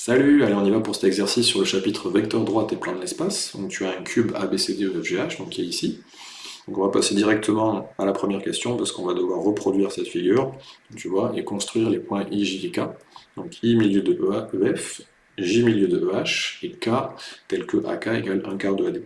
Salut, allez on y va pour cet exercice sur le chapitre vecteur droite et plan de l'espace. Donc tu as un cube ABCD ou FGH, donc qui est ici. Donc on va passer directement à la première question parce qu'on va devoir reproduire cette figure, tu vois, et construire les points I, J et K. Donc I milieu de EF, J milieu de EH, et K tel que AK égale 1 quart de AD.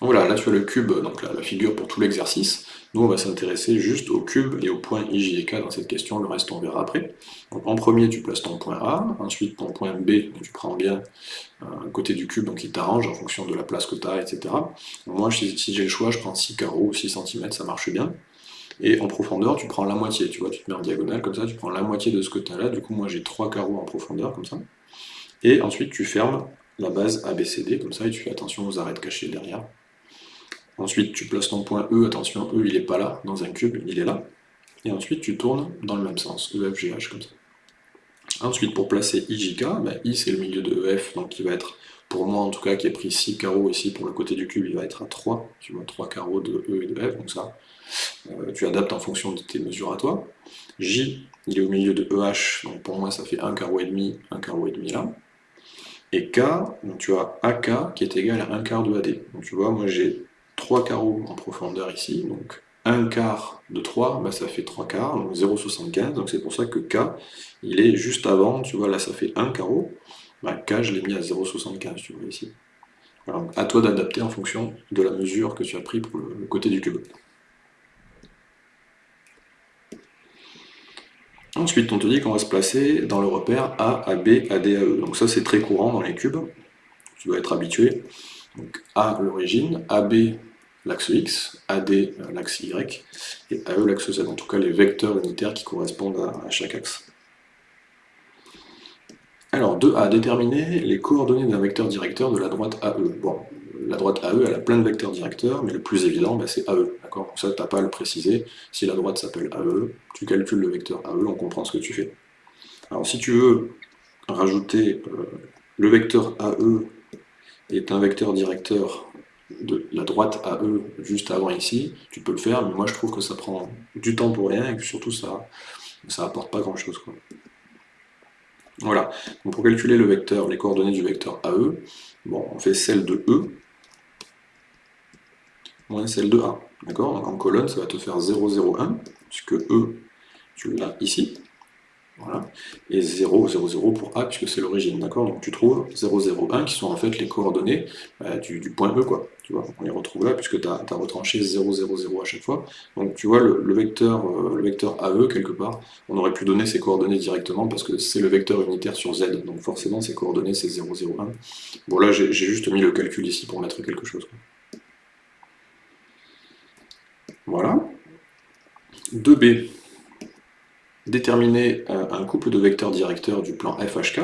Voilà, là tu as le cube, donc la, figure pour tout l'exercice. On va s'intéresser juste au cube et au point I, J K dans cette question, le reste on verra après. En premier, tu places ton point A, ensuite ton point B, tu prends bien euh, côté du cube, donc il t'arrange en fonction de la place que tu as, etc. moi, si, j'ai le choix, je prends 6 carreaux, 6 cm, ça marche bien. Et en profondeur, tu prends la moitié, tu vois, tu te mets en diagonale comme ça, tu prends la moitié de ce que tu as là, du coup moi j'ai 3 carreaux en profondeur, comme ça. Et ensuite tu fermes la base ABCD, comme ça, et tu fais attention aux arêtes cachées derrière. Ensuite, tu places ton point E, attention, E il n'est pas là, dans un cube, il est là. Et ensuite, tu tournes dans le même sens, EFGH, comme ça. Ensuite, pour placer IJK, ben, I c'est le milieu de EF, donc il va être, pour moi en tout cas, qui a pris 6 carreaux ici pour le côté du cube, il va être à 3, tu vois, 3 carreaux de E et de F, donc ça, euh, tu adaptes en fonction de tes mesures à toi. J, il est au milieu de EH, donc pour moi ça fait 1 carreau et demi, 1 carreau et demi là. Et K, donc tu as AK qui est égal à 1 quart de AD. Donc tu vois, moi j'ai 3 carreaux en profondeur ici, donc 1 quart de 3, bah, ça fait 3 quarts, donc 0,75, donc c'est pour ça que K, il est juste avant, tu vois, là ça fait 1 carreau, bah, K je l'ai mis à 0,75, tu vois ici. Alors, à toi d'adapter en fonction de la mesure que tu as pris pour le côté du cube. Ensuite, on te dit qu'on va se placer dans le repère A, AB, AE. Donc ça, c'est très courant dans les cubes. Tu dois être habitué. Donc A, l'origine, AB, l'axe X, AD, l'axe Y, et AE, l'axe Z. En tout cas, les vecteurs unitaires qui correspondent à, chaque axe. Alors, 2A, déterminer les coordonnées d'un vecteur directeur de la droite AE. Bon, la droite AE, elle a plein de vecteurs directeurs, mais le plus évident, bah, c'est AE. D'accord? Ça, tu n'as pas à le préciser. Si la droite s'appelle AE, tu calcules le vecteur AE, on comprend ce que tu fais. Alors, si tu veux rajouter euh, le vecteur AE est un vecteur directeur de la droite à E juste avant ici, tu peux le faire, mais moi je trouve que ça prend du temps pour rien et que surtout ça ça apporte pas grand chose. Quoi. Voilà, donc pour calculer le vecteur, les coordonnées du vecteur AE, bon, on fait celle de E moins celle de A. D'accord? Donc en colonne, ça va te faire 0, 0, 1, puisque E, tu l'as ici. Voilà. Et 0, 0, 0 pour A, puisque c'est l'origine, d'accord? Donc tu trouves 0, 0, 1, qui sont en fait les coordonnées bah, du, point E, quoi. On les retrouve là, puisque tu as, retranché 0, 0, 0 à chaque fois. Donc tu vois, le, vecteur, euh, le vecteur AE, quelque part, on aurait pu donner ces coordonnées directement, parce que c'est le vecteur unitaire sur Z, donc forcément, ces coordonnées, c'est 0, 0, 1. Bon, là, j'ai juste mis le calcul ici pour mettre quelque chose. Voilà. 2B déterminer euh, un couple de vecteurs directeurs du plan FHK.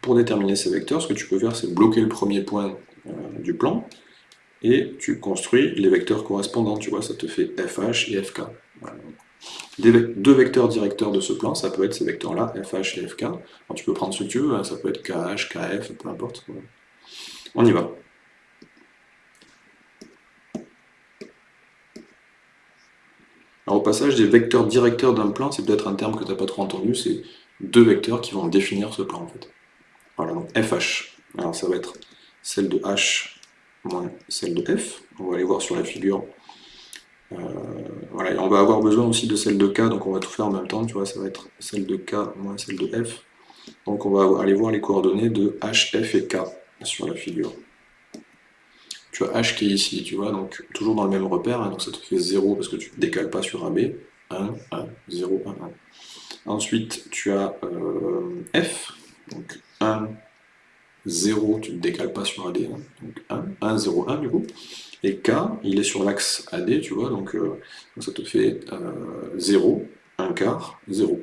pour déterminer ces vecteurs, ce que tu peux faire, c'est bloquer le premier point euh, du plan, et tu construis les vecteurs correspondants, tu vois, ça te fait FH et FK. deux vecteurs directeurs de ce plan, ça peut être ces vecteurs-là, FH et FK. tu peux prendre ce que tu veux, hein, ça peut être KH, KF, peu importe. On y va. Au passage, des vecteurs directeurs d'un plan, c'est peut-être un terme que tu n'as pas trop entendu, c'est deux vecteurs qui vont définir ce plan en fait. Voilà, donc FH. Alors ça va être celle de H moins celle de F. On va aller voir sur la figure. Euh, voilà, et on va avoir besoin aussi de celle de K, donc on va tout faire en même temps, tu vois, ça va être celle de K moins celle de F. Donc on va aller voir les coordonnées de H, F et K sur la figure tu as h qui est ici, tu vois, donc toujours dans le même repère, hein, donc ça te fait 0 parce que tu ne décales pas sur AB, 1, 1, 0, 1, 1. Ensuite, tu as euh, F, donc 1, 0, tu ne décales pas sur AD, donc 1, 1, 0, 1 du coup. Et K, il est sur l'axe AD, tu vois, donc, euh, donc ça te fait euh, 0, 1 quart, 0.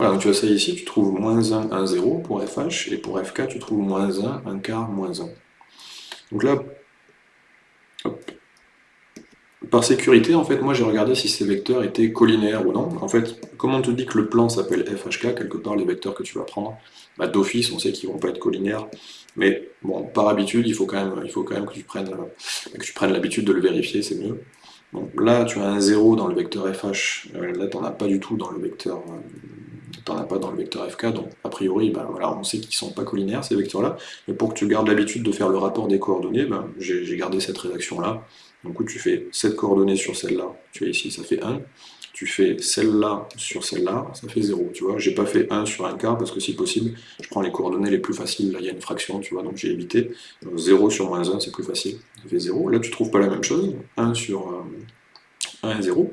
Voilà, donc tu as ça ici, tu trouves moins 1, 1, 0 pour FH, et pour FK, tu trouves moins 1, 1 quart, moins 1. Donc là, par sécurité, en fait, moi j'ai regardé si ces vecteurs étaient collinaires ou non. En fait, comme on te dit que le plan s'appelle FHK, quelque part les vecteurs que tu vas prendre, bah, d'office on sait qu'ils vont pas être collinaires, mais bon, par habitude, il faut quand même, il faut quand même que tu prennes, euh, que tu prennes l'habitude de le vérifier, c'est mieux. Donc là, tu as un 0 dans le vecteur FH, euh, là tu n'en as pas du tout dans le vecteur, euh, as pas dans le vecteur FK, donc a priori, ben, voilà, on sait qu'ils sont pas collinaires ces vecteurs-là, mais pour que tu gardes l'habitude de faire le rapport des coordonnées, ben, j'ai gardé cette rédaction-là, donc tu fais cette coordonnée sur celle-là, tu vois ici, ça fait 1, tu fais celle-là sur celle-là, ça fait 0, tu vois. J'ai pas fait 1 sur un quart, parce que si possible, je prends les coordonnées les plus faciles, là il y a une fraction, tu vois, donc j'ai évité. 0 sur moins 1, c'est plus facile, ça fait 0. Là tu trouves pas la même chose, 1 sur 1 euh, et 0.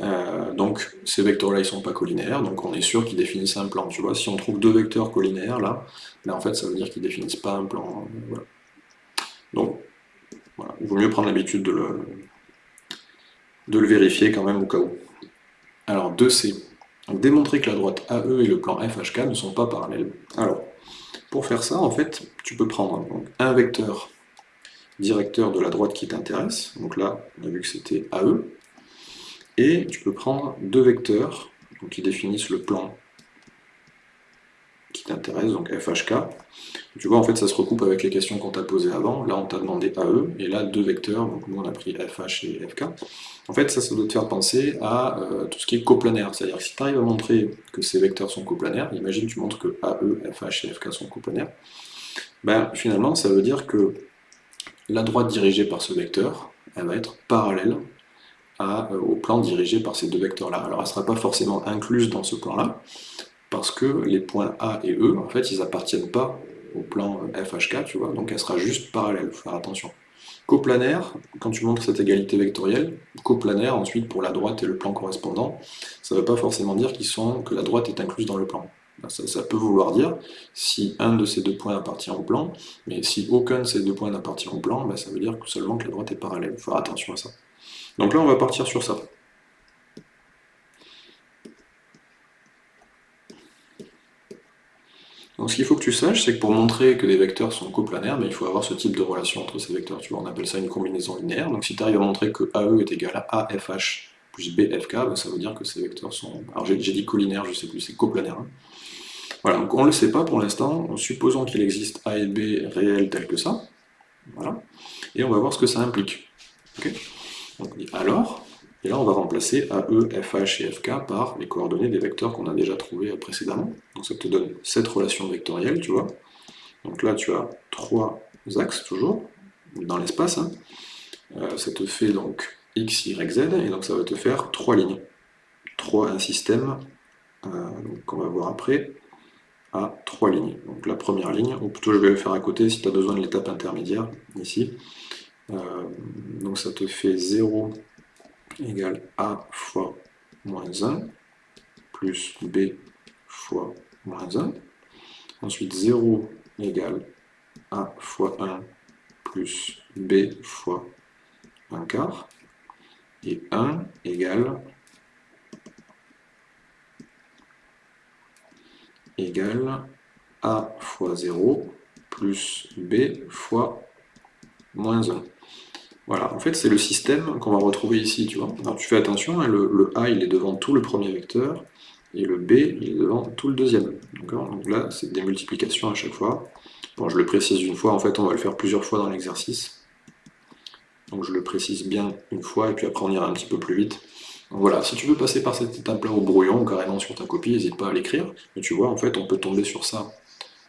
Euh, donc ces vecteurs-là, ils sont pas collinaires, donc on est sûr qu'ils définissent un plan. Si on trouve deux vecteurs collinaires, là, en fait, ça veut dire qu'ils définissent pas un plan. Voilà. Donc, il vaut mieux prendre l'habitude de le, de le vérifier quand même au cas où. Alors 2C. Démontrer que la droite AE et le plan FHK ne sont pas parallèles. Alors, pour faire ça, en fait, tu peux prendre un vecteur directeur de la droite qui t'intéresse, donc là, on a vu que c'était AE, et tu peux prendre deux vecteurs qui définissent le plan qui t'intéresse, donc FHK. Tu vois, en fait, ça se recoupe avec les questions qu'on t'a posées avant. Là, on t'a demandé AE, et là, deux vecteurs, donc nous, on a pris FH et FK. En fait, ça, ça doit te faire penser à euh, tout ce qui est coplanaire. C'est-à-dire que si tu arrives à montrer que ces vecteurs sont coplanaires, imagine tu montres que AE, FH et FK sont coplanaires, ben, finalement, ça veut dire que la droite dirigée par ce vecteur, elle va être parallèle euh, au plan dirigé par ces deux vecteurs-là. Alors, elle ne sera pas forcément incluse dans ce plan-là, parce que les points A et E, en fait, ils appartiennent pas au plan FHK, tu vois, donc elle sera juste parallèle, faut faire attention. Coplanaire, quand tu montres cette égalité vectorielle, coplanaire, ensuite pour la droite et le plan correspondant, ça ne veut pas forcément dire sont, que la droite est incluse dans le plan. Ça, peut vouloir dire si un de ces deux points appartient au plan, mais si aucun de ces deux points n'appartient au plan, ben, ça veut dire seulement que la droite est parallèle. Il faut faire attention à ça. Donc là, on va partir sur ça. Donc ce qu'il faut que tu saches, c'est que pour montrer que des vecteurs sont coplanaires, il faut avoir ce type de relation entre ces vecteurs. Tu vois, on appelle ça une combinaison linéaire. Donc si tu arrives à montrer que AE est égal à AFH plus BFK, ben, ça veut dire que ces vecteurs sont... Alors j'ai dit collinaire, je ne sais plus, c'est coplanaire. Hein. Voilà, donc on ne le sait pas pour l'instant, supposons qu'il existe A et B réels tels que ça. Voilà. Et on va voir ce que ça implique. donc, alors, et là, on va remplacer AE, FH et FK par les coordonnées des vecteurs qu'on a déjà trouvés précédemment. Donc ça te donne cette relation vectorielle, tu vois. Donc là, tu as trois axes, toujours, dans l'espace. Hein. Euh, ça te fait donc x, y, z, et donc ça va te faire trois lignes. Trois, un système, euh, qu'on va voir après, à trois lignes. Donc la première ligne, ou plutôt je vais le faire à côté si tu as besoin de l'étape intermédiaire, ici. Euh, donc ça te fait 0, égale A fois moins 1, plus B fois moins 1. Ensuite, 0 égale A fois 1 plus B fois 1 quart. Et 1 égale égale A fois 0 plus B fois moins 1. Voilà, en fait, c'est le système qu'on va retrouver ici, tu vois. Alors, tu fais attention, hein, le, A, il est devant tout le premier vecteur, et le B, il est devant tout le deuxième. Donc là, c'est des multiplications à chaque fois. Bon, je le précise une fois, en fait, on va le faire plusieurs fois dans l'exercice. Donc je le précise bien une fois, et puis après on ira un petit peu plus vite. Donc voilà, si tu veux passer par cette étape-là au brouillon, carrément sur ta copie, n'hésite pas à l'écrire. Mais tu vois, en fait, on peut tomber sur ça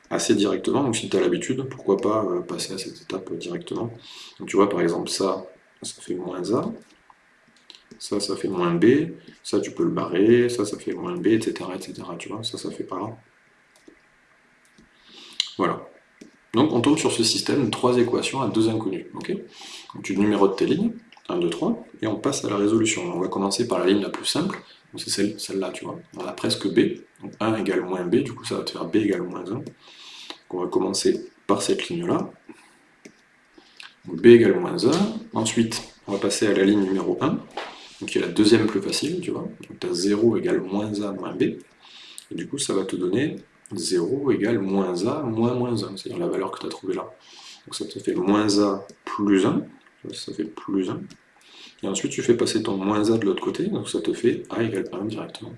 assez directement, donc si tu as l'habitude, pourquoi pas euh, passer à cette étape directement. Donc tu vois par exemple ça, ça fait moins A, ça, ça fait moins B, ça tu peux le barrer, ça, ça fait moins B, etc. etc. tu vois, ça, ça fait pas. Voilà. Donc on tombe sur ce système trois équations à deux donc tu numérotes tes lignes, 1, 2, 3, et on passe à la résolution. On va commencer par la ligne la plus simple, c'est celle-là, tu vois. On a presque B, donc 1 égale moins B, du coup ça va te faire B égale moins 1. on va commencer par cette ligne-là. B égale moins 1. Ensuite, on va passer à la ligne numéro 1, donc qui est la deuxième plus facile, tu vois. Donc tu as 0 égale moins A moins B. Et du coup, ça va te donner 0 égale moins A moins moins 1, c'est-à-dire la valeur que tu as trouvée là. Donc ça te fait moins A plus 1, ça fait plus 1. Et ensuite tu fais passer ton moins a de l'autre côté, donc ça te fait a égale 1 directement.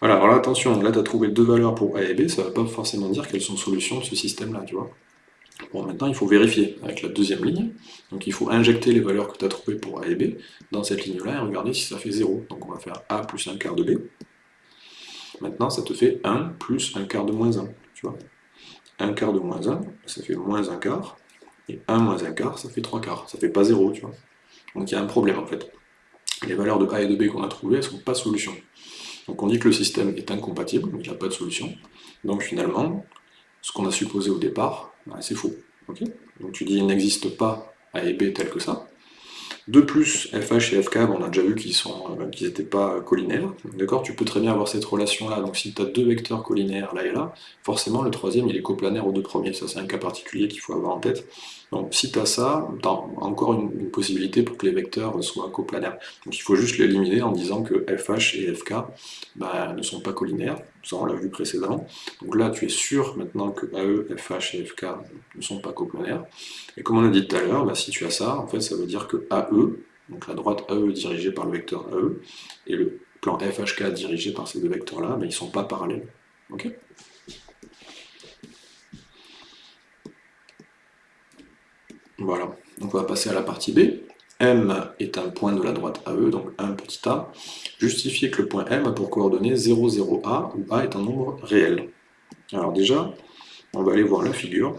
Voilà, alors là, attention, là tu as trouvé deux valeurs pour a et b, ça ne va pas forcément dire qu'elles sont solutions de ce système-là, tu vois. Bon, maintenant il faut vérifier avec la deuxième ligne, donc il faut injecter les valeurs que tu as trouvées pour a et b dans cette ligne-là et regarder si ça fait 0. Donc on va faire a plus un quart de b. Maintenant ça te fait 1 plus un quart de moins 1, tu vois. 1 quart de moins 1, ça fait moins 1 quart, et 1 moins 1 quart, ça fait 3 quarts, ça fait pas 0, tu vois. Donc il y a un problème en fait. Les valeurs de A et de B qu'on a trouvées, elles sont pas solutions. Donc on dit que le système est incompatible, il n'a pas de solution. Donc finalement, ce qu'on a supposé au départ, bah, c'est faux. Donc tu dis il n'existe pas A et B tel que ça, de plus, FH et FK, on a déjà vu qu'ils n'étaient euh, pas collinaires. D'accord? Tu peux très bien avoir cette relation-là. Donc si tu as deux vecteurs collinaires là et là, forcément le troisième il est coplanaire aux deux premiers. Ça c'est un cas particulier qu'il faut avoir en tête. Donc si tu as ça, tu encore une, possibilité pour que les vecteurs soient coplanaires. Donc il faut juste l'éliminer en disant que FH et FK bah, ne sont pas collinaires. Ça on l'a vu précédemment. Donc là tu es sûr maintenant que AE, FH et FK ne sont pas coplanaires. Et comme on a dit tout à l'heure, bah, si tu as ça, en fait ça veut dire que AE, donc la droite AE dirigée par le vecteur AE, et le plan FHK dirigé par ces deux vecteurs-là, bah, ils ne sont pas parallèles. Ok? Voilà, donc on va passer à la partie B. M est un point de la droite AE, donc 1 petit a. Justifier que le point M a pour coordonnées 0, 0A, où A est un nombre réel. Alors déjà, on va aller voir la figure.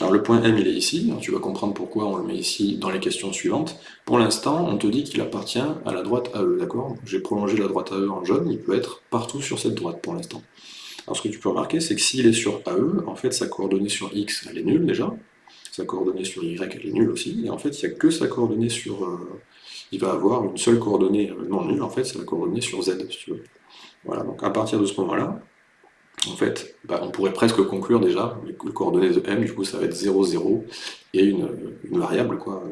Alors le point M il est ici, tu vas comprendre pourquoi on le met ici dans les questions suivantes. Pour l'instant, on te dit qu'il appartient à la droite AE, d'accord? J'ai prolongé la droite AE en jaune, il peut être partout sur cette droite pour l'instant. Alors ce que tu peux remarquer, c'est que s'il est sur AE, en fait sa coordonnée sur X, elle est nulle déjà, sa coordonnée sur Y, elle est nulle aussi, et en fait il n'y a que sa coordonnée sur... Euh, il va avoir une seule coordonnée euh, non nulle, en fait c'est la coordonnée sur Z, si tu veux. Voilà, donc à partir de ce moment-là, en fait, bah, on pourrait presque conclure déjà, les coordonnées de M, du coup ça va être 0, 0, et une, variable quoi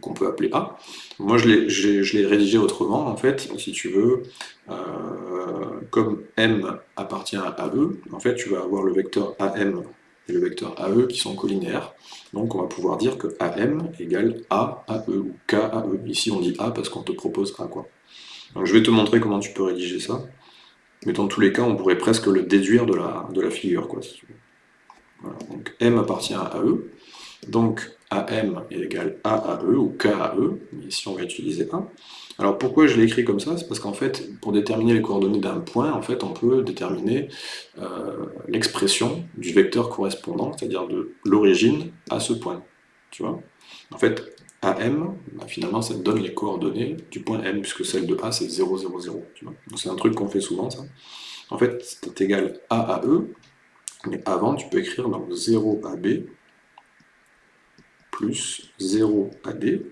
qu'on peut appeler A. Moi je l'ai rédigé autrement, en fait, si tu veux, euh, comme M appartient à AE, en fait tu vas avoir le vecteur AM et le vecteur AE qui sont collinéaires. Donc on va pouvoir dire que AM égale A AE ou K AE. Ici on dit A parce qu'on te propose A quoi. Je vais te montrer comment tu peux rédiger ça. Mais dans tous les cas, on pourrait presque le déduire de la, figure. Quoi, Donc M appartient à AE. Donc AM est égal à AE ou KAE. Ici, on va utiliser A. Alors pourquoi je l'ai écrit comme ça? C'est parce qu'en fait, pour déterminer les coordonnées d'un point, en fait, on peut déterminer euh, l'expression du vecteur correspondant, c'est-à-dire de l'origine à ce point. En fait, AM, bah, finalement, ça donne les coordonnées du point M, puisque celle de A, c'est 0, 0, 0. Donc c'est un truc qu'on fait souvent, ça. En fait, c'est égal à E, mais avant, tu peux écrire donc 0 AB plus 0 AD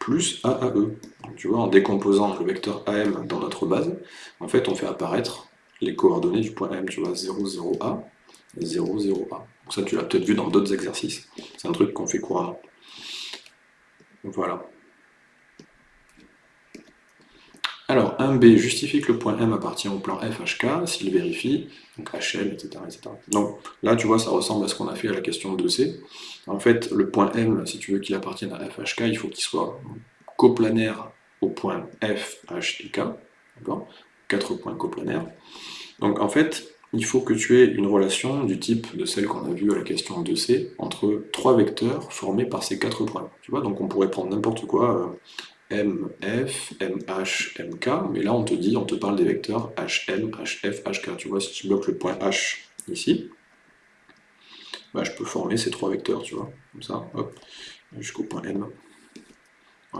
plus A à E. tu vois, en décomposant le vecteur AM dans notre base, en fait, on fait apparaître les coordonnées du point M, tu vois, 0, 0A et 0, 0A. Donc ça, tu l'as peut-être vu dans d'autres exercices. C'est un truc qu'on fait couramment. Voilà. Alors, 1b justifie que le point M appartient au plan FHK s'il vérifie, donc HL, etc., etc. Donc là, tu vois, ça ressemble à ce qu'on a fait à la question 2c. En fait, le point M, si tu veux qu'il appartienne à FHK, il faut qu'il soit coplanaire au point F, H et K, d'accord? Quatre points coplanaires. Donc en fait, il faut que tu aies une relation du type de celle qu'on a vue à la question 2c, entre trois vecteurs formés par ces quatre points. Tu vois, donc on pourrait prendre n'importe quoi, euh, M, F, M, H, M, K, mais là on te dit, on te parle des vecteurs HM, HF, HK. Tu vois, si tu bloques le point H ici, bah, je peux former ces trois vecteurs, tu vois, comme ça, hop, jusqu'au point M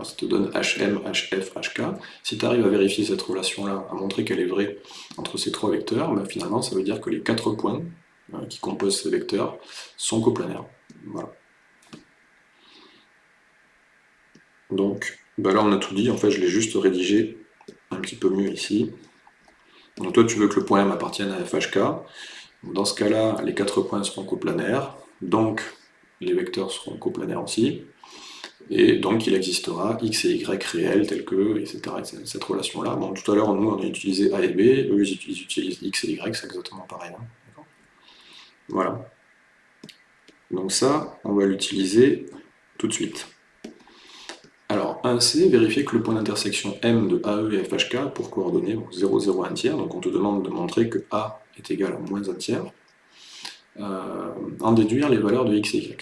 ça te donne HM, HF, HK. Si tu arrives à vérifier cette relation-là, à montrer qu'elle est vraie entre ces trois vecteurs, ben finalement ça veut dire que les quatre points euh, qui composent ces vecteurs sont coplanaires. Voilà. Donc ben là on a tout dit, en fait je l'ai juste rédigé un petit peu mieux ici. Donc toi tu veux que le point M appartienne à FHK. Dans ce cas-là, les quatre points seront coplanaires, donc les vecteurs seront coplanaires aussi et donc il existera x et y réels tels que, etc. cette relation-là. Bon, tout à l'heure, nous, on a utilisé a et b, eux, ils utilisent x et y, c'est exactement pareil. Hein. Voilà. Donc ça, on va l'utiliser tout de suite. Alors, 1C, vérifier que le point d'intersection M de AE et FHK pour coordonnées 0, 0, 1 tiers, donc on te demande de montrer que A est égal à moins 1 tiers, euh, en déduire les valeurs de x et y.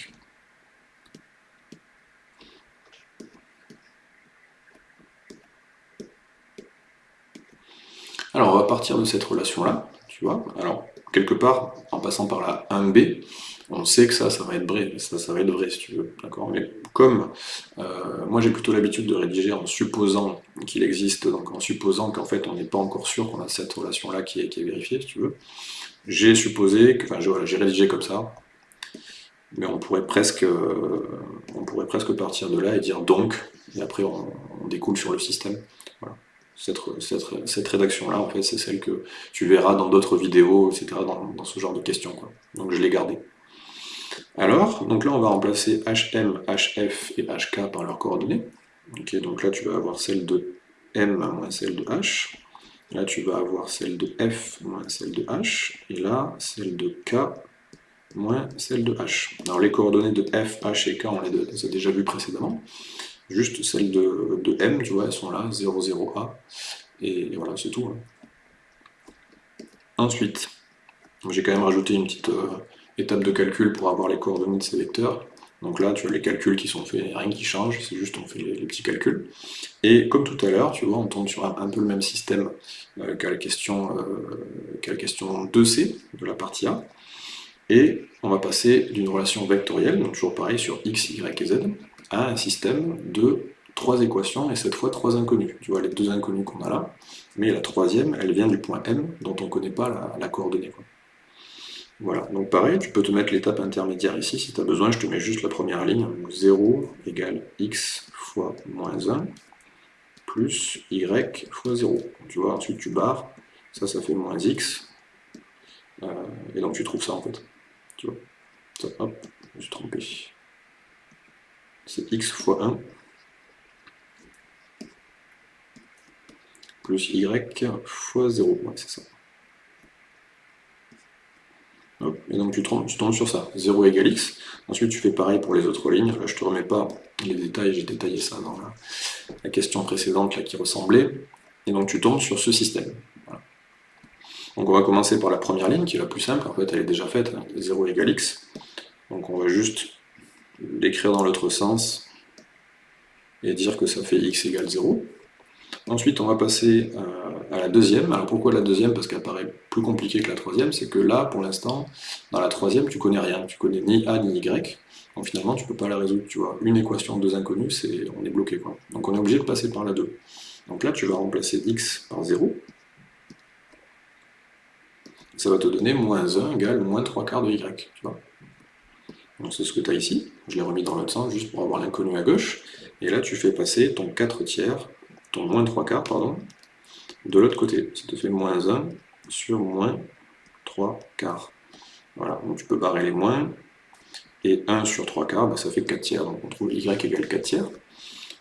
Alors, on va partir de cette relation-là, tu vois. Alors, quelque part, en passant par la 1b, on sait que ça, ça va être vrai, ça, ça va être vrai si tu veux, d'accord? Mais comme euh, moi j'ai plutôt l'habitude de rédiger en supposant qu'il existe, donc en supposant qu'en fait on n'est pas encore sûr qu'on a cette relation-là qui est, vérifiée, si tu veux, j'ai supposé, que, enfin j'ai rédigé comme ça, mais on pourrait presque, euh, on pourrait presque partir de là et dire donc, et après on, découle sur le système. Voilà cette, rédaction-là, en fait, c'est celle que tu verras dans d'autres vidéos, etc., dans, ce genre de questions. Donc je l'ai gardée. Alors, donc là, on va remplacer HM, HF et HK par leurs coordonnées. donc là, tu vas avoir celle de M moins celle de H. Là, tu vas avoir celle de F moins celle de H. Et là, celle de K moins celle de H. Alors les coordonnées de F, H et K, on les a déjà vues précédemment juste celles de, M, tu vois, elles sont là, 0, 0, A, et, voilà, c'est tout. Hein. Ensuite, j'ai quand même rajouté une petite euh, étape de calcul pour avoir les coordonnées de ces vecteurs. Donc là, tu as les calculs qui sont faits, rien qui change, c'est juste on fait les, petits calculs. Et comme tout à l'heure, tu vois, on tombe sur un, peu le même système euh, qu'à la, question, euh, la question 2C de la partie A. Et on va passer d'une relation vectorielle, donc toujours pareil sur x, y et z, à un système de trois équations, et cette fois trois inconnus. Tu vois les deux inconnus qu'on a là, mais la troisième, elle vient du point M, dont on ne connaît pas la, coordonnée. Voilà, donc pareil, tu peux te mettre l'étape intermédiaire ici, si tu as besoin, je te mets juste la première ligne, 0 égale x fois moins 1, plus y fois 0. Tu vois, ensuite tu barres, ça, ça fait moins x, euh, et donc tu trouves ça en fait. Tu vois, ça, hop, je me suis trompé c'est x fois 1 plus y fois 0. c'est ça. Et donc tu tombes, sur ça, 0 égale x. Ensuite tu fais pareil pour les autres lignes. Là je te remets pas les détails, j'ai détaillé ça dans la, question précédente qui ressemblait. Et donc tu tombes sur ce système. Donc on va commencer par la première ligne qui est la plus simple, en fait elle est déjà faite, 0 égale x. Donc on va juste l'écrire dans l'autre sens et dire que ça fait x égale 0. Ensuite, on va passer euh, à la deuxième. Alors pourquoi la deuxième? Parce qu'elle paraît plus compliquée que la troisième. C'est que là, pour l'instant, dans la troisième, tu connais rien. Tu connais ni a ni y. Donc finalement, tu peux pas la résoudre. Tu vois, une équation de deux inconnus, c'est on est bloqué. Donc on est obligé de passer par la 2. Donc là, tu vas remplacer x par 0. Ça va te donner moins 1 égale moins 3 quarts de y. Tu vois c'est ce que tu as ici. Je l'ai remis dans l'autre sens, juste pour avoir l'inconnu à gauche. Et là, tu fais passer ton 4 tiers, ton moins 3 quarts, pardon, de l'autre côté. Ça te fait moins 1 sur moins 3 quarts. Voilà, donc tu peux barrer les moins. Et 1 sur 3 quarts, bah, ça fait 4 tiers. Donc on trouve y égale 4 tiers.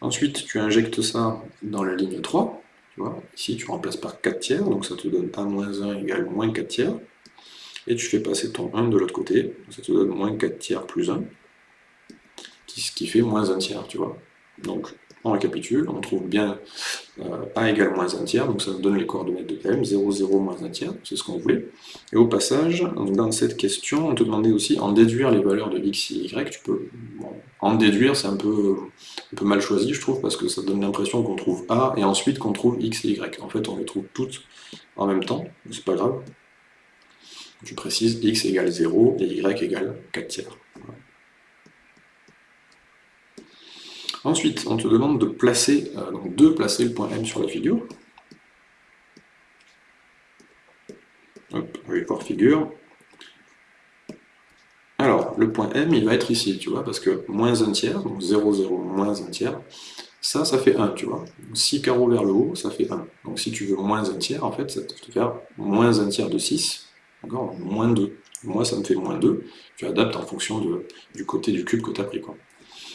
Ensuite, tu injectes ça dans la ligne 3. Tu vois, ici, tu remplaces par 4 tiers, donc ça te donne 1 moins 1 égale moins 4 tiers et tu fais passer ton 1 de l'autre côté, ça te donne moins 4 tiers plus 1, ce qui fait moins 1 tiers, tu vois. Donc, on récapitule, on trouve bien euh, a égale moins 1 tiers, donc ça nous donne les coordonnées de M, 0, 0, moins 1 tiers, c'est ce qu'on voulait. Et au passage, dans cette question, on te demandait aussi en déduire les valeurs de x et y, tu peux... en déduire, c'est un peu, un peu mal choisi, je trouve, parce que ça donne l'impression qu'on trouve A, et ensuite qu'on trouve x et y. En fait, on les trouve toutes en même temps, c'est pas grave, je précise x égale 0 et y égale 4 tiers. Ensuite, on te demande de placer, euh, donc de placer le point M sur la figure. Hop, report figure. Alors, le point M, il va être ici, tu vois, parce que moins 1 tiers, donc 0, 0, moins 1 tiers, ça, ça fait 1, tu vois. 6 carreaux vers le haut, ça fait 1. Donc si tu veux moins 1 tiers, en fait, ça te faire moins 1 tiers de 6, D'accord? Moins 2. Moi, ça me fait moins 2. Tu adaptes en fonction du côté du cube que tu as pris. Quoi.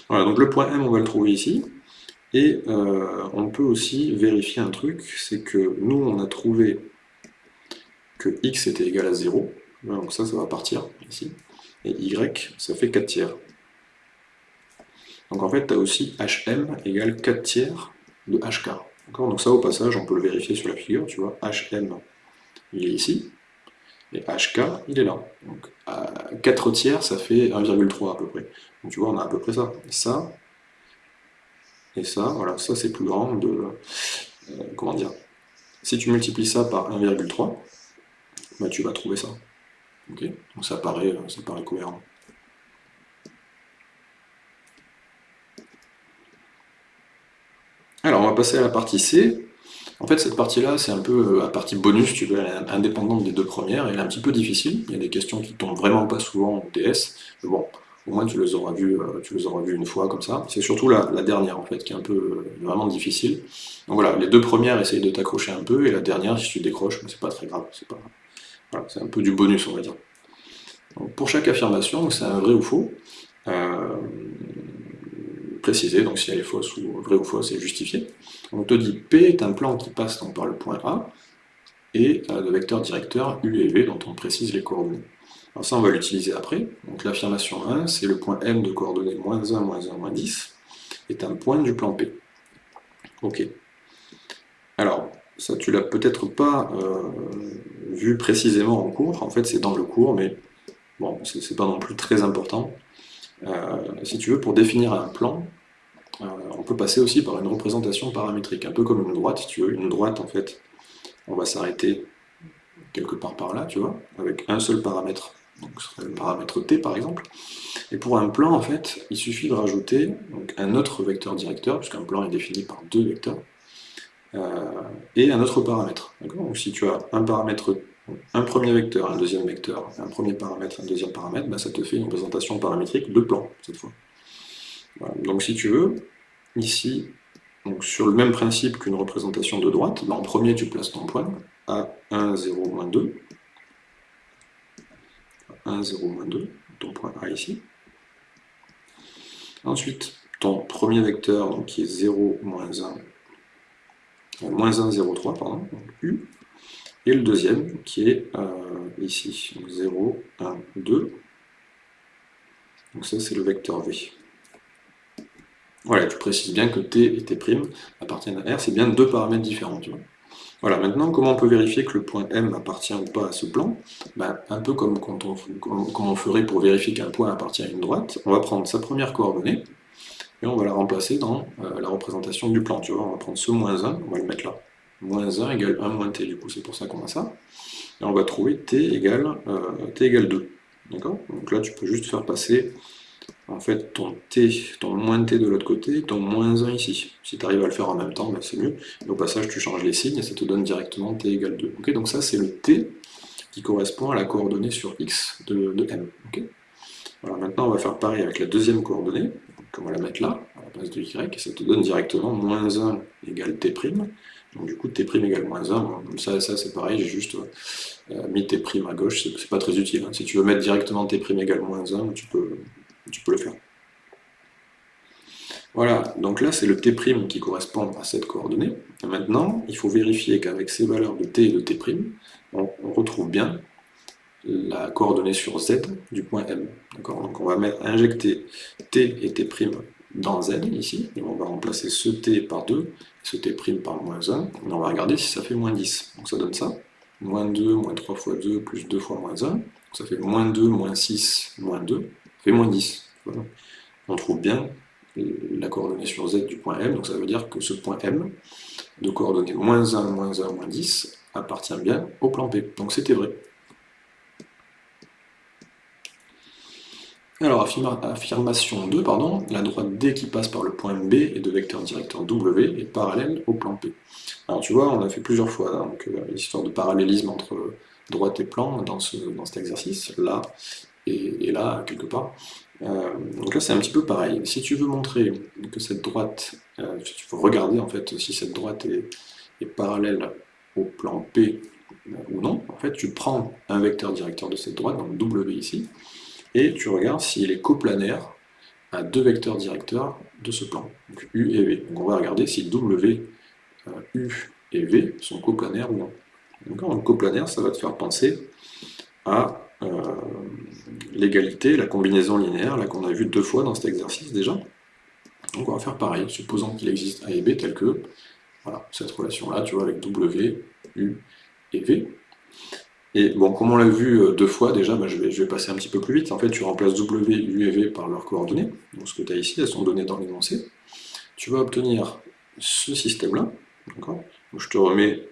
Voilà, donc le point M, on va le trouver ici. Et euh, on peut aussi vérifier un truc, c'est que nous, on a trouvé que x était égal à 0. donc ça, ça va partir ici. Et y, ça fait 4 tiers. Donc en fait, tu as aussi hm égale 4 tiers de hk. Donc ça, au passage, on peut le vérifier sur la figure, tu vois, hm, il est ici, et hk, il est là. Donc 4 tiers, ça fait 1,3 à peu près. Donc tu vois, on a à peu près ça. Et ça, et ça, voilà, ça c'est plus grand de... Euh, comment dire Si tu multiplies ça par 1,3, bah, tu vas trouver ça. Ok? Donc ça paraît, euh, ça paraît cohérent. Alors, on va passer à la partie C. En fait, cette partie-là, c'est un peu euh, la partie bonus, tu veux, elle est indépendante des deux premières, elle est un petit peu difficile. Il y a des questions qui tombent vraiment pas souvent en DS, mais bon, au moins tu les auras vues, euh, tu les auras vues une fois comme ça. C'est surtout la, dernière, en fait, qui est un peu euh, vraiment difficile. Donc voilà, les deux premières, essaye de t'accrocher un peu, et la dernière, si tu décroches, c'est pas très grave, c'est pas... C'est un peu du bonus, on va dire. pour chaque affirmation, c'est un vrai ou faux, préciser, donc si elle est fausse ou vraie ou fausse, c'est justifié. On te dit P est un plan qui passe donc par le point A, et euh, le vecteur directeur U et V dont on précise les coordonnées. Alors ça, on va l'utiliser après. Donc l'affirmation 1, c'est le point M de coordonnées moins 1, moins 1, moins 10, est un point du plan P. Ok. Alors, ça tu l'as peut-être pas euh, vu précisément en cours, en fait c'est dans le cours, mais bon, c'est pas non plus très important. Euh, si tu veux, pour définir un plan, on peut passer aussi par une représentation paramétrique, un peu comme une droite, si tu veux. Une droite, en fait, on va s'arrêter quelque part par là, tu vois, avec un seul paramètre, donc ce serait le paramètre t par exemple. Et pour un plan, en fait, il suffit de rajouter un autre vecteur directeur, puisqu'un plan est défini par deux vecteurs, euh, et un autre paramètre. Donc si tu as un paramètre un premier vecteur, un deuxième vecteur, un premier paramètre, un deuxième paramètre, ben, ça te fait une représentation paramétrique de plan, cette fois. Donc si tu veux, ici, donc sur le même principe qu'une représentation de droite, ben, en premier tu places ton point, à 1, 0, moins 2, 1, 0, moins 2, ton point A ici. Ensuite, ton premier vecteur, donc, qui est 0, moins 1, euh, moins 1, 0, 3, pardon, donc U, et le deuxième qui est euh, ici, 0, 1, 2. Donc ça c'est le vecteur V. Voilà, tu précises bien que T et T' appartiennent à R, c'est bien deux paramètres différents. Voilà, maintenant comment on peut vérifier que le point M appartient ou pas à ce plan? Ben, Un peu comme, quand on ferait pour vérifier qu'un point appartient à une droite, on va prendre sa première coordonnée, et on va la remplacer dans euh, la représentation du plan. Tu vois, on va prendre ce moins 1, on va le mettre là moins 1 égale 1 moins t, du coup c'est pour ça qu'on a ça. Et on va trouver t égale, euh, t égale 2. D'accord? Donc là tu peux juste faire passer en fait ton t, ton moins t de l'autre côté, ton moins 1 ici. Si tu arrives à le faire en même temps, ben, c'est mieux. Au passage tu changes les signes et ça te donne directement t égale 2. Ok Donc ça c'est le t qui correspond à la coordonnée sur x de, m. maintenant on va faire pareil avec la deuxième coordonnée, on va la mettre là, à la place de y, et ça te donne directement moins 1 égale t', donc du coup, t' égale moins 1, ça, ça c'est pareil, j'ai juste euh, mis t' à gauche, c'est pas très utile. Hein. Si tu veux mettre directement t' égale moins 1, tu peux, tu peux le faire. Voilà, donc là c'est le t' qui correspond à cette coordonnée. Maintenant, il faut vérifier qu'avec ces valeurs de t et de t', on, retrouve bien la coordonnée sur z du point M. Donc on va mettre, injecter t et t' dans z ici, et on va remplacer ce t par 2, ce t' par moins 1, et on va regarder si ça fait moins 10. Donc ça donne ça, moins 2, moins 3 fois 2, plus 2 fois moins 1, ça fait moins 2, moins 6, moins 2, ça moins 10. On trouve bien la coordonnée sur z du point M, donc ça veut dire que ce point M, de coordonnées moins 1, moins 1, moins 10, appartient bien au plan P. Donc c'était vrai. Alors, affirmation 2, pardon, la droite D qui passe par le point B et de vecteur directeur W est parallèle au plan P. Alors tu vois, on a fait plusieurs fois donc, euh, l'histoire de parallélisme entre droite et plan dans, dans cet exercice, là et, là, quelque part. Euh, donc là, c'est un petit peu pareil. Si tu veux montrer que cette droite, euh, tu veux regarder en fait si cette droite est, parallèle au plan P ou non, en fait, tu prends un vecteur directeur de cette droite, donc W ici, et tu regardes s'il est coplanaire à deux vecteurs directeurs de ce plan, donc U et V. Donc on va regarder si W, euh, U et V sont coplanaires ou non. Donc coplanaire, ça va te faire penser à euh, l'égalité, la combinaison linéaire, là qu'on a vu deux fois dans cet exercice déjà. Donc on va faire pareil, supposant qu'il existe A et B tel que voilà, cette relation-là, tu vois, avec W, U et V. Et bon, comme on l'a vu euh, deux fois déjà, bah, je, vais, je, vais, passer un petit peu plus vite. En fait, tu remplaces W, U et V par leurs coordonnées. Donc ce que tu as ici, elles sont données dans l'énoncé. Tu vas obtenir ce système-là. Je te remets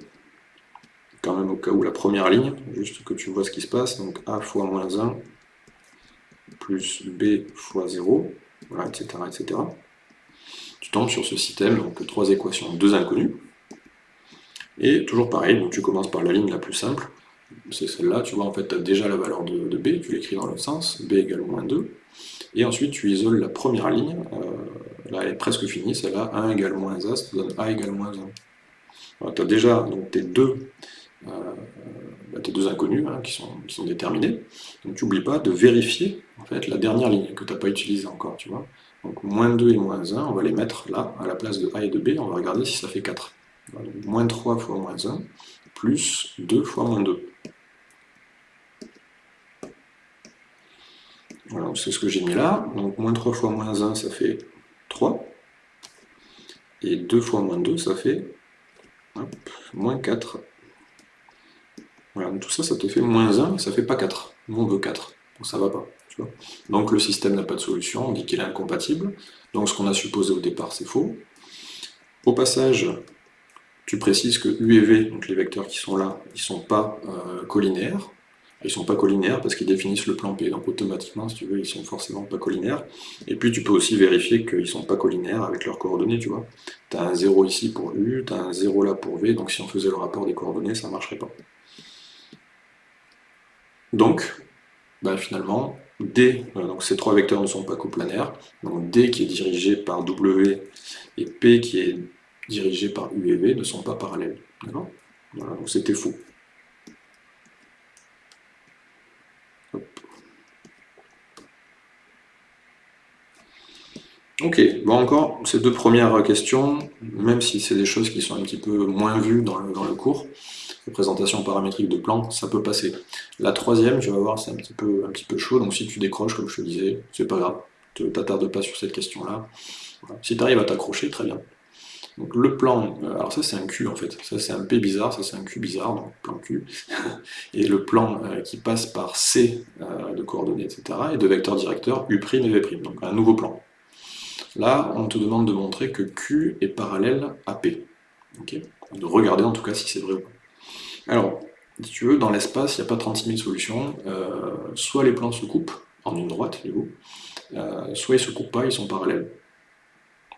quand même au cas où la première ligne, juste que tu vois ce qui se passe. Donc A fois moins 1 plus B fois 0, voilà, etc., etc. Tu tombes sur ce système, donc trois équations, deux inconnues. Et toujours pareil, donc tu commences par la ligne la plus simple, c'est celle-là, tu vois, en fait, tu as déjà la valeur de, B, tu l'écris dans l'autre sens, B égale moins 2, et ensuite tu isoles la première ligne, euh, là elle est presque finie, celle-là, 1 égale moins A, ça te donne A égale moins 1. Tu as déjà donc, tes deux tes deux inconnus hein, qui, sont, qui, sont, déterminés. Donc tu n'oublies pas de vérifier la dernière ligne que tu n'as pas utilisée encore. Donc moins 2 et moins 1, on va les mettre là, à la place de A et de B, on va regarder si ça fait 4. Donc, moins 3 fois moins 1, plus 2 fois moins 2. Voilà, c'est ce que j'ai mis là. Donc moins 3 fois moins 1, ça fait 3. Et 2 fois moins 2, ça fait moins 4. Voilà, tout ça, ça te fait moins 1, ça fait pas 4. Nous, on veut 4, donc ça va pas. Donc le système n'a pas de solution, on dit qu'il est incompatible. Donc ce qu'on a supposé au départ, c'est faux. Au passage, tu précises que U et V, donc les vecteurs qui sont là, ils ne sont pas euh, collinaires. Ils ne sont pas collinaires parce qu'ils définissent le plan P, donc automatiquement, si tu veux, ils sont forcément pas collinaires. Et puis tu peux aussi vérifier qu'ils ne sont pas collinaires avec leurs coordonnées, tu vois. Tu as un 0 ici pour U, tu as un 0 là pour V, donc si on faisait le rapport des coordonnées, ça ne marcherait pas. Donc, bah, finalement, D, euh, ces trois vecteurs ne sont pas coplanaires, donc D qui est dirigé par W et P qui est dirigé par U et V ne sont pas parallèles. Donc c'était faux. Ok, bon encore, ces deux premières questions, même si c'est des choses qui sont un petit peu moins vues dans le cours, représentation paramétrique de plan, ça peut passer. La troisième, tu vas voir, c'est un, petit peu, un petit peu chaud, donc si tu décroches, comme je te disais, c'est pas grave, ne t'attarde pas sur cette question-là. Si tu arrives à t'accrocher, très bien. Donc le plan, euh, alors ça c'est un Q en fait, ça c'est un P bizarre, ça c'est un Q bizarre, donc plan Q, et le plan euh, qui passe par C euh, de coordonnées, etc., et de vecteurs directeurs U' et V', donc un nouveau plan. Là, on te demande de montrer que Q est parallèle à P. de regarder en tout cas si c'est vrai ou pas. Alors, si tu veux, dans l'espace, il n'y a pas 36 000 solutions. Euh, soit les plans se coupent en une droite, du coup, euh, soit ils ne se coupent pas, ils sont parallèles.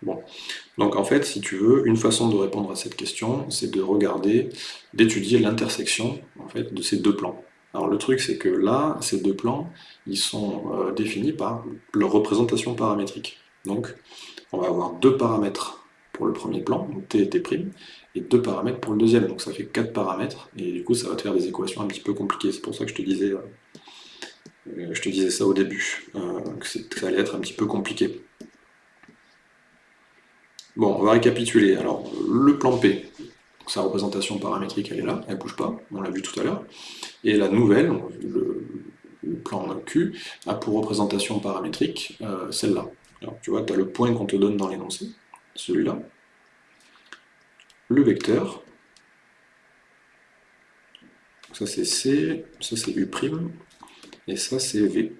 Bon. Donc en fait, si tu veux, une façon de répondre à cette question, c'est de regarder, d'étudier l'intersection en fait, de ces deux plans. Alors le truc, c'est que là, ces deux plans, ils sont euh, définis par leur représentation paramétrique. Donc, on va avoir deux paramètres pour le premier plan, t et t', et deux paramètres pour le deuxième, donc ça fait quatre paramètres, et du coup ça va te faire des équations un petit peu compliquées, c'est pour ça que je te disais, euh, je te disais ça au début, euh, que, ça allait être un petit peu compliqué. Bon, on va récapituler, alors le plan P, sa représentation paramétrique elle est là, elle bouge pas, on l'a vu tout à l'heure, et la nouvelle, le, plan Q, a pour représentation paramétrique euh, celle-là. Tu vois, tu as le point qu'on te donne dans l'énoncé, celui-là, le vecteur, ça c'est C, ça c'est U', et ça c'est V.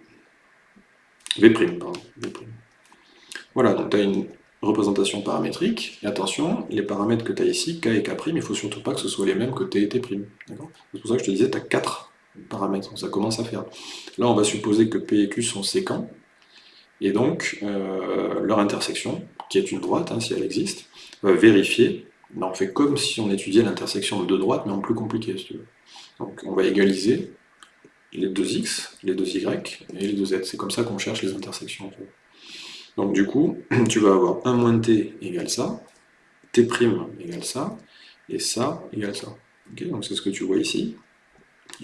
V', pardon. Voilà, donc tu as une représentation paramétrique, et attention, les paramètres que tu as ici, K et K', il ne faut surtout pas que ce soit les mêmes que T et T'. C'est pour ça que je te disais, tu as 4 paramètres, ça commence à faire. Là, on va supposer que P et Q sont séquents, et donc euh, leur intersection, qui est une droite, hein, si elle existe, va vérifier on fait comme si on étudiait l'intersection de deux droites, mais en plus compliqué, si tu veux. Donc on va égaliser les deux x, les deux y et les deux z. C'est comme ça qu'on cherche les intersections. Donc du coup, tu vas avoir 1 moins t égale ça, t' égale ça, et ça égale ça. donc c'est ce que tu vois ici.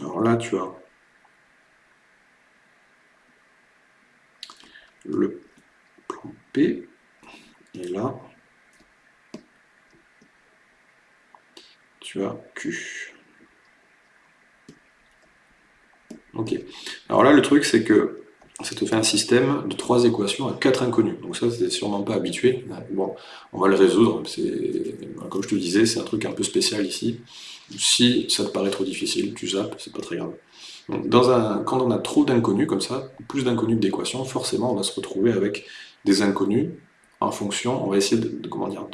Alors là, tu as le plan P, et là, tu Q. Ok. Alors là, le truc, c'est que ça te fait un système de trois équations à quatre inconnus. Donc ça, c'est sûrement pas habitué. Bon, on va le résoudre. Comme je te disais, c'est un truc un peu spécial ici. Si ça te paraît trop difficile, tu zappes, c'est pas très grave. quand on a trop d'inconnus comme ça, plus d'inconnus que d'équations, forcément on va se retrouver avec des inconnus en fonction, on va essayer de, comment dire,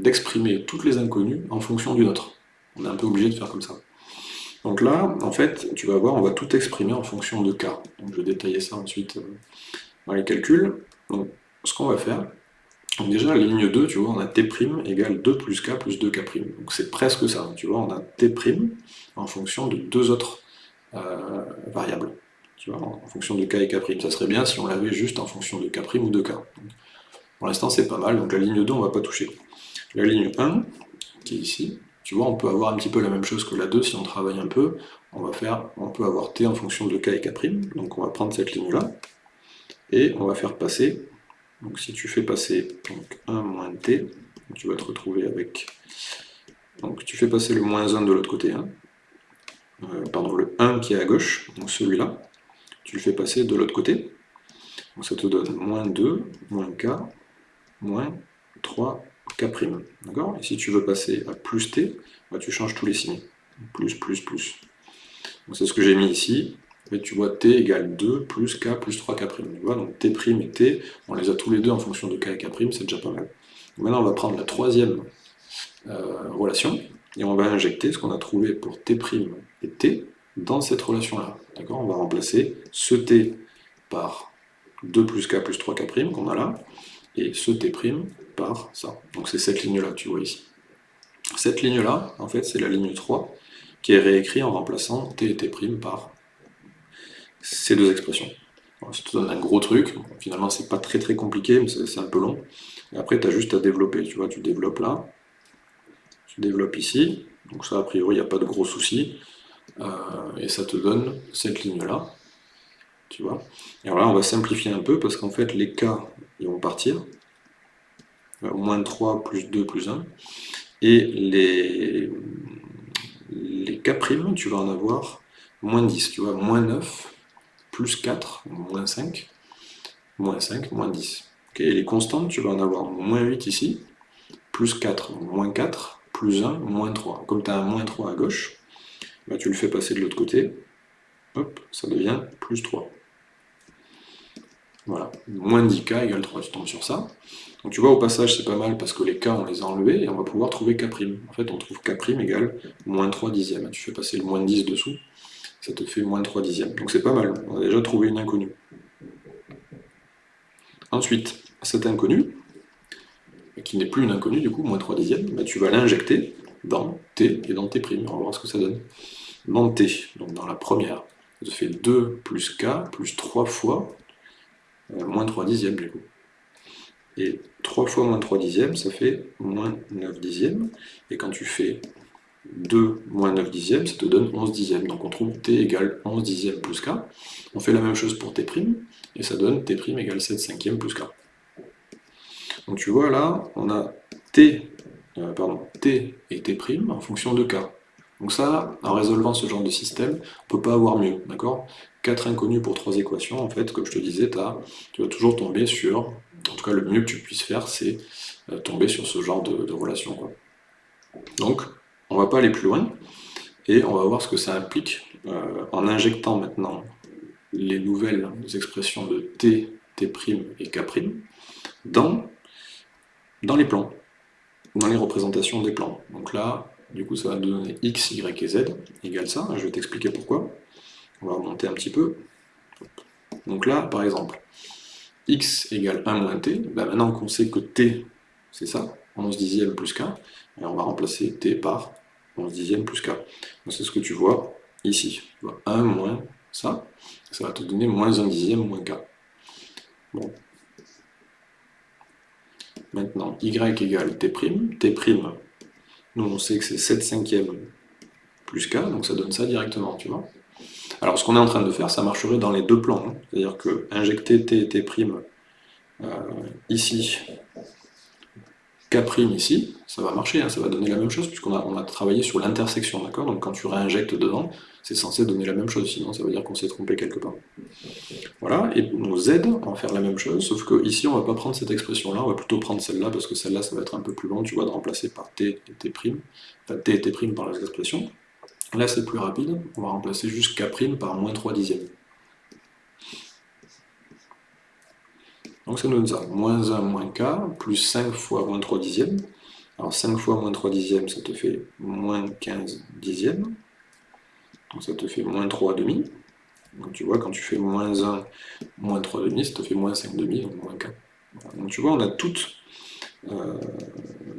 d'exprimer toutes les inconnues en fonction d'une autre. On est un peu obligé de faire comme ça. Donc là, en fait, tu vas voir, on va tout exprimer en fonction de k. Donc je vais détailler ça ensuite euh, dans les calculs. Donc ce qu'on va faire, déjà la ligne 2, tu vois, on a t' égale 2 plus k plus 2k'. Donc c'est presque ça, tu vois, on a t' en fonction de deux autres euh, variables. Tu vois, en fonction de k et k'. Ça serait bien si on l'avait juste en fonction de k' ou de k. pour l'instant c'est pas mal, donc la ligne 2 on va pas toucher. La ligne 1, qui est ici, tu vois, on peut avoir un petit peu la même chose que la 2 si on travaille un peu. On va faire, on peut avoir t en fonction de k et k', donc on va prendre cette ligne-là, et on va faire passer, donc si tu fais passer donc 1 moins t, tu vas te retrouver avec, donc tu fais passer le moins 1 de l'autre côté, hein. euh, pardon, le 1 qui est à gauche, donc celui-là, tu le fais passer de l'autre côté, donc ça te donne moins 2, moins k, moins 3 K'. D'accord? Et si tu veux passer à plus T, bah, tu changes tous les signes. Plus, plus, plus. C'est ce que j'ai mis ici. Et tu vois T égale 2 plus K plus 3K'. Tu vois, donc T' et T, on les a tous les deux en fonction de K et K', c'est déjà pas mal. Maintenant, on va prendre la troisième euh, relation, et on va injecter ce qu'on a trouvé pour T' et T dans cette relation-là. D'accord? On va remplacer ce T par 2 plus K plus 3K' qu'on a là, et ce T' par ça. Donc c'est cette ligne-là, tu vois ici. Cette ligne-là, en fait, c'est la ligne 3, qui est réécrite en remplaçant t et t' par ces deux expressions. ça te donne un gros truc, finalement c'est pas très très compliqué, mais c'est un peu long. Et après, tu as juste à développer, tu vois, tu développes là, tu développes ici, donc ça a priori il n'y a pas de gros soucis, euh, et ça te donne cette ligne-là, tu vois. Et alors là, on va simplifier un peu, parce qu'en fait, les cas, ils vont partir, moins 3 plus 2 plus 1. Et les, les K', tu vas en avoir moins 10, tu vois, moins 9, plus 4, moins 5, moins 5, moins 10. et les constantes, tu vas en avoir moins 8 ici, plus 4, moins 4, plus 1, moins 3. Comme tu as un moins 3 à gauche, bah, tu le fais passer de l'autre côté, hop, ça devient plus 3. Voilà, moins 10k égale 3, tu tombes sur ça. Donc tu vois, au passage, c'est pas mal parce que les k, on les a enlevés et on va pouvoir trouver k'. En fait, on trouve k' égale moins 3 dixièmes. Tu fais passer le moins 10 dessous, ça te fait moins 3 dixièmes. Donc c'est pas mal, on a déjà trouvé une inconnue. Ensuite, cette inconnue, qui n'est plus une inconnue du coup, moins 3 dixièmes, bah, tu vas l'injecter dans t et dans t'. On va voir ce que ça donne. Dans t, donc dans la première, ça fait 2 plus k plus 3 fois moins 3 dixièmes du coup. Et 3 fois moins 3 dixièmes, ça fait moins 9 dixièmes. Et quand tu fais 2 moins 9 dixièmes, ça te donne 11 dixièmes. Donc on trouve t égale 11 dixièmes plus k. On fait la même chose pour t', et ça donne t' égale 7 cinquièmes plus k. Donc tu vois là, on a t, euh, pardon, t et t' en fonction de k. Donc ça, en résolvant ce genre de système, on ne peut pas avoir mieux, d'accord? 4 inconnus pour 3 équations, en fait, comme je te disais, tu vas toujours tomber sur, en tout cas le mieux que tu puisses faire, c'est euh, tomber sur ce genre de, relation. Donc, on va pas aller plus loin, et on va voir ce que ça implique euh, en injectant maintenant les nouvelles expressions de t, t' et k' dans, dans les plans, dans les représentations des plans. Donc là, du coup, ça va nous donner x, y et z égale ça. Je vais t'expliquer pourquoi. On va remonter un petit peu. Donc là, par exemple, x égale 1 moins t, ben maintenant qu'on sait que t, c'est ça, 11 dixièmes plus k, et on va remplacer t par 11 dixièmes plus k. C'est ce que tu vois ici. Tu vois 1 moins ça, ça va te donner moins 1 dixième moins k. Bon. Maintenant, y égale t', t', nous on sait que c'est 7 cinquièmes plus k, donc ça donne ça directement, tu vois. Alors ce qu'on est en train de faire, ça marcherait dans les deux plans. Hein. C'est-à-dire que injecter t et t' euh, ici, k' ici, ça va marcher, hein, ça va donner la même chose, puisqu'on a, travaillé sur l'intersection, d'accord? Donc quand tu réinjectes dedans, c'est censé donner la même chose, sinon ça veut dire qu'on s'est trompé quelque part. Voilà, et nos z, on va faire la même chose, sauf que ici on va pas prendre cette expression-là, on va plutôt prendre celle-là, parce que celle-là ça va être un peu plus long, tu vois, de remplacer par t et t', enfin t et t' par les expressions. Là c'est plus rapide, on va remplacer juste k' par moins 3 dixièmes. Donc ça nous donne ça, moins 1 moins k, plus 5 fois moins 3 dixièmes. Alors 5 fois moins 3 dixièmes, ça te fait moins 15 dixièmes. Donc ça te fait moins 3 demi. Donc tu vois, quand tu fais moins 1, moins 3 demi, ça te fait moins 5 demi, donc moins k. Donc tu vois, on a toutes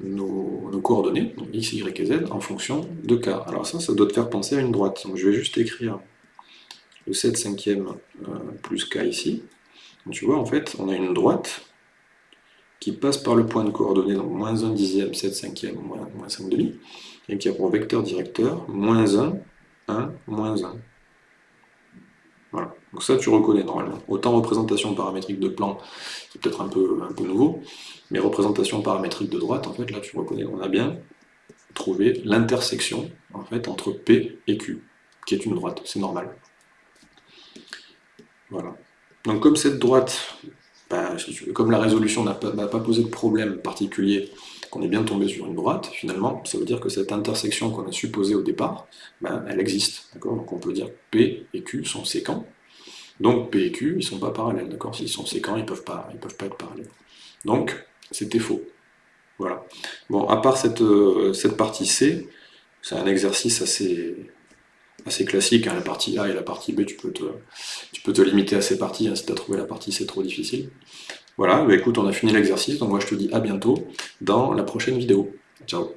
nos, nos, coordonnées, x, y et z, en fonction de k. Alors ça, ça doit te faire penser à une droite. Donc je vais juste écrire le 7 cinquième euh, plus k ici. Donc tu vois, en fait, on a une droite qui passe par le point de coordonnées, donc moins 1 dixième, 7 cinquième, moins, 5 demi, et qui a pour vecteur directeur moins 1, 1, moins 1. Voilà. Donc ça, tu reconnais normalement. Autant représentation paramétrique de plan, c'est peut-être un peu, un peu nouveau, mais représentation paramétrique de droite, en fait, là, tu reconnais. On a bien trouvé l'intersection, en fait, entre P et Q, qui est une droite. C'est normal. Voilà. Donc comme cette droite, bah, comme la résolution n'a pas, posé de problème particulier, qu'on est bien tombé sur une droite, finalement, ça veut dire que cette intersection qu'on a supposée au départ, bah, elle existe. Donc on peut dire P et Q sont séquents. Donc P et Q, ils ne sont pas parallèles. S'ils sont séquents, ils ne peuvent, pas, peuvent pas être parallèles. Donc, c'était faux. Voilà. Bon, à part cette, euh, partie C, c'est un exercice assez, assez classique, hein, la partie A et la partie B, tu peux te, tu peux te limiter à ces parties, hein, si tu as trouvé la partie C trop difficile. Voilà, bah écoute, on a fini l'exercice, donc moi je te dis à bientôt dans la prochaine vidéo. Ciao